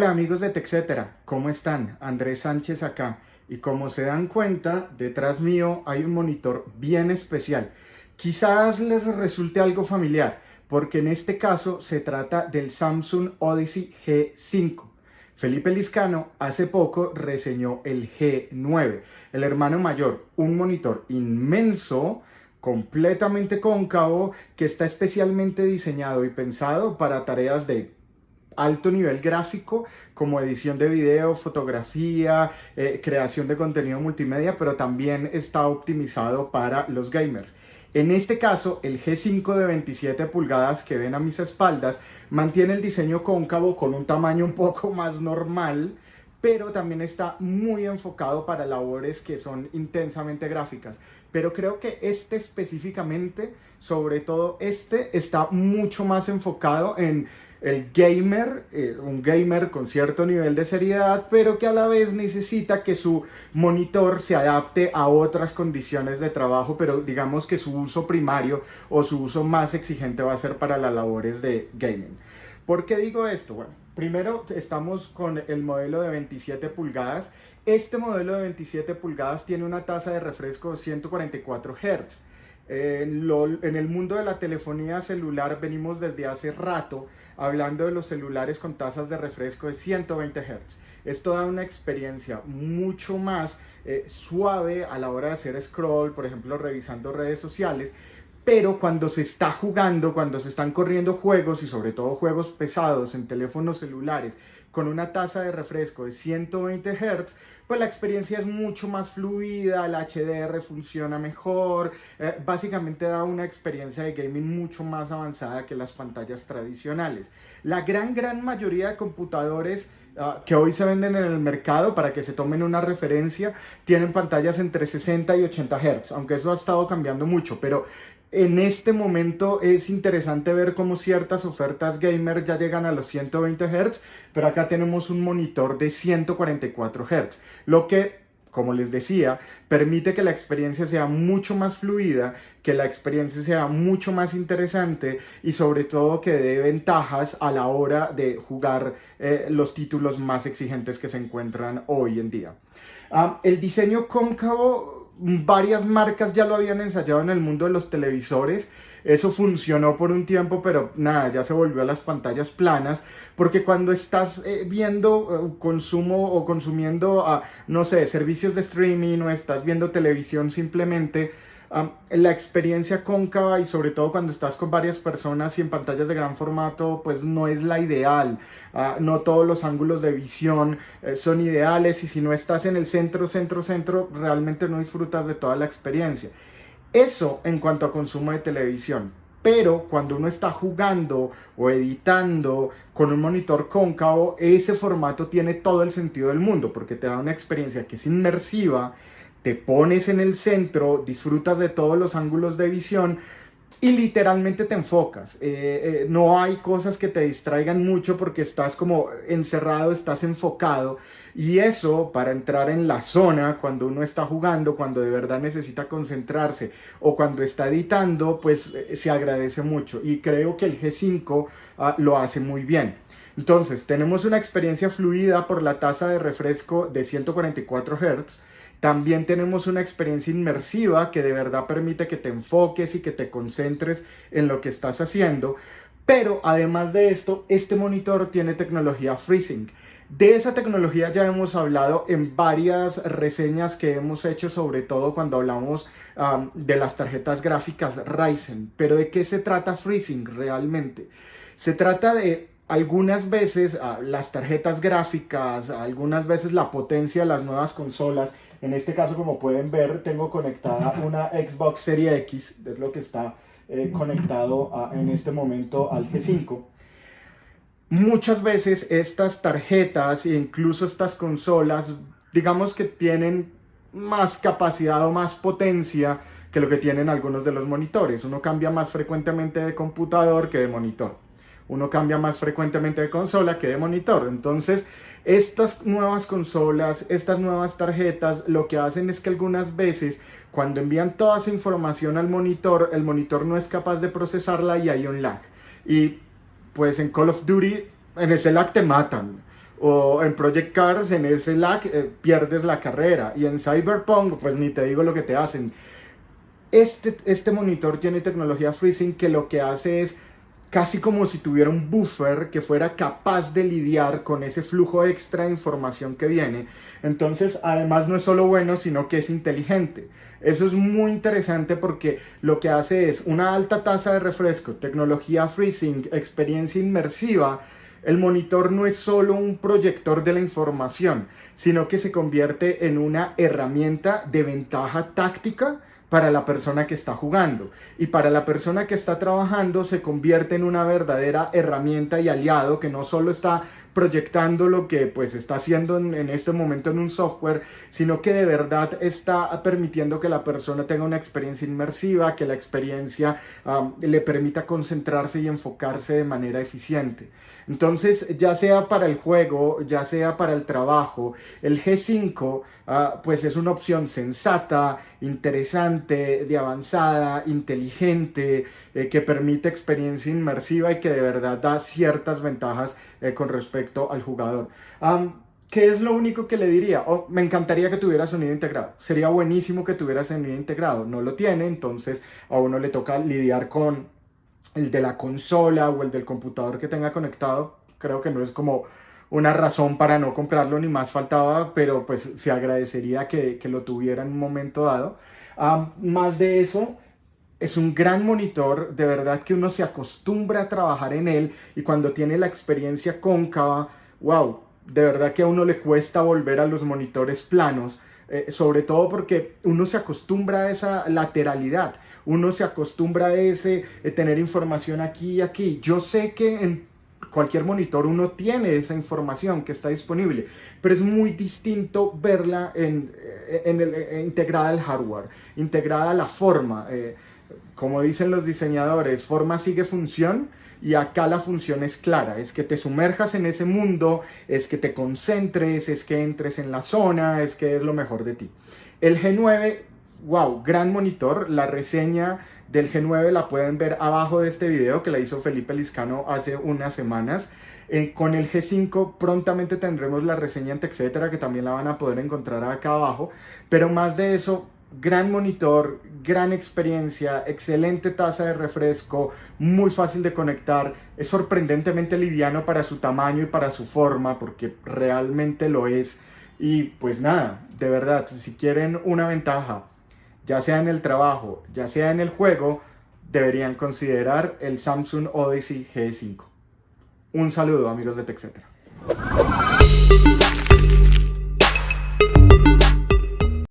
Hola amigos de TechCetera, ¿cómo están? Andrés Sánchez acá. Y como se dan cuenta, detrás mío hay un monitor bien especial. Quizás les resulte algo familiar, porque en este caso se trata del Samsung Odyssey G5. Felipe Liscano hace poco reseñó el G9, el hermano mayor, un monitor inmenso, completamente cóncavo, que está especialmente diseñado y pensado para tareas de alto nivel gráfico como edición de video, fotografía, eh, creación de contenido multimedia, pero también está optimizado para los gamers. En este caso, el G5 de 27 pulgadas que ven a mis espaldas mantiene el diseño cóncavo con un tamaño un poco más normal, pero también está muy enfocado para labores que son intensamente gráficas. Pero creo que este específicamente, sobre todo este, está mucho más enfocado en el gamer, eh, un gamer con cierto nivel de seriedad, pero que a la vez necesita que su monitor se adapte a otras condiciones de trabajo, pero digamos que su uso primario o su uso más exigente va a ser para las labores de gaming. ¿Por qué digo esto? Bueno, primero estamos con el modelo de 27 pulgadas. Este modelo de 27 pulgadas tiene una tasa de refresco de 144 Hz. En, el mundo de la telefonía celular venimos desde hace rato hablando de los celulares con tasas de refresco de 120 Hz. Esto da una experiencia mucho más eh, suave a la hora de hacer scroll, por ejemplo, revisando redes sociales, pero cuando se está jugando, cuando se están corriendo juegos y sobre todo juegos pesados en teléfonos celulares con una tasa de refresco de 120 Hz, pues la experiencia es mucho más fluida, el HDR funciona mejor, eh, básicamente da una experiencia de gaming mucho más avanzada que las pantallas tradicionales. La gran, gran mayoría de computadores ah, que hoy se venden en el mercado, para que se tomen una referencia, tienen pantallas entre 60 y 80 Hz, aunque eso ha estado cambiando mucho, pero en este momento es interesante ver cómo ciertas ofertas gamer ya llegan a los 120 Hz, pero acá tenemos un monitor de 144 Hz, lo que como les decía, permite que la experiencia sea mucho más fluida, que la experiencia sea mucho más interesante y sobre todo que dé ventajas a la hora de jugar eh, los títulos más exigentes que se encuentran hoy en día. Ah, el diseño cóncavo varias marcas ya lo habían ensayado en el mundo de los televisores. Eso funcionó por un tiempo, pero nada, ya se volvió a las pantallas planas, porque cuando estás eh, viendo eh, consumo o consumiendo, uh, no sé, servicios de streaming o estás viendo televisión simplemente, la experiencia cóncava y sobre todo cuando estás con varias personas y en pantallas de gran formato pues no es la ideal, ah, no todos los ángulos de visión eh, son ideales y si no estás en el centro, centro, centro realmente no disfrutas de toda la experiencia. Eso en cuanto a consumo de televisión, pero cuando uno está jugando o editando con un monitor cóncavo, ese formato tiene todo el sentido del mundo porque te da una experiencia que es inmersiva, te pones en el centro, disfrutas de todos los ángulos de visión y literalmente te enfocas. Eh, eh, no hay cosas que te distraigan mucho porque estás como encerrado, estás enfocado. Y eso para entrar en la zona cuando uno está jugando, cuando de verdad necesita concentrarse o cuando está editando, pues eh, se agradece mucho. Y creo que el G5 ah, lo hace muy bien. Entonces, tenemos una experiencia fluida por la tasa de refresco de 144 Hz también tenemos una experiencia inmersiva que de verdad permite que te enfoques y que te concentres en lo que estás haciendo. Pero además de esto, este monitor tiene tecnología FreeSync. De esa tecnología ya hemos hablado en varias reseñas que hemos hecho, sobre todo cuando hablamos de las tarjetas gráficas Ryzen. Pero ¿de qué se trata FreeSync realmente? Se trata de algunas veces ah, las tarjetas gráficas, algunas veces la potencia de las nuevas consolas. En este caso, como pueden ver, tengo conectada una Xbox Series X, es lo que está eh, conectado en este momento al G5. Muchas veces estas tarjetas e incluso estas consolas, digamos que tienen más capacidad o más potencia que lo que tienen algunos de los monitores. Uno cambia más frecuentemente de computador que de monitor uno cambia más frecuentemente de consola que de monitor. Entonces, estas nuevas consolas, estas nuevas tarjetas, lo que hacen es que algunas veces cuando envían toda esa información al monitor, el monitor no es capaz de procesarla y hay un lag. Y pues en Call of Duty, en ese lag te matan. o en Project Cars, en ese lag, eh, pierdes la carrera. Y en Cyberpunk, pues ni te digo lo que te hacen. Este, este monitor tiene tecnología FreeSync que lo que hace es casi como si tuviera un buffer que fuera capaz de lidiar con ese flujo extra de información que viene. Entonces, además no es solo bueno, sino que es inteligente. Eso es muy interesante porque lo que hace es una alta tasa de refresco, tecnología FreeSync, experiencia inmersiva, el monitor no es solo un proyector de la información, sino que se convierte en una herramienta de ventaja táctica para la persona que está jugando. Y para la persona que está trabajando se convierte en una verdadera herramienta y aliado que no solo está proyectando lo que pues está haciendo en, este momento en un software, sino que de verdad está permitiendo que la persona tenga una experiencia inmersiva, que la experiencia le permita concentrarse y enfocarse de manera eficiente. Entonces, ya sea para el juego, ya sea para el trabajo, el G5 ah, pues es una opción sensata, interesante, de avanzada, inteligente, eh, que permite experiencia inmersiva y que de verdad da ciertas ventajas eh, con respecto al jugador. ¿Qué es lo único que le diría? Oh, me encantaría que tuviera sonido integrado. Sería buenísimo que tuviera sonido integrado. No lo tiene, entonces a uno le toca lidiar con el de la consola o el del computador que tenga conectado. Creo que no es como una razón para no comprarlo, ni más faltaba, pero pues se agradecería que, que lo tuviera en un momento dado. más de eso, es un gran monitor, de verdad que uno se acostumbra a trabajar en él y cuando tiene la experiencia cóncava, wow, de verdad que a uno le cuesta volver a los monitores planos, eh, sobre todo porque uno se acostumbra a esa lateralidad, uno se acostumbra a ese eh, tener información aquí y aquí. Yo sé que en cualquier monitor uno tiene esa información que está disponible, pero es muy distinto verla en, eh, en integrada al hardware, integrada a la forma como dicen los diseñadores, forma sigue función y acá la función es clara, es que te sumerjas en ese mundo, es que te concentres, es que entres en la zona, es que es lo mejor de ti. El G9, wow, gran monitor, la reseña del G9 la pueden ver abajo de este video que la hizo Felipe Liscano hace unas semanas. Eh, con el G5 prontamente tendremos la reseña en etcétera que también la van a poder encontrar acá abajo, pero más de eso, gran monitor, gran experiencia, excelente tasa de refresco, muy fácil de conectar, es sorprendentemente liviano para su tamaño y para su forma, porque realmente lo es. Y pues nada, de verdad, si quieren una ventaja, ya sea en el trabajo, ya sea en el juego, deberían considerar el Samsung Odyssey G5. Un saludo amigos de TechCetera.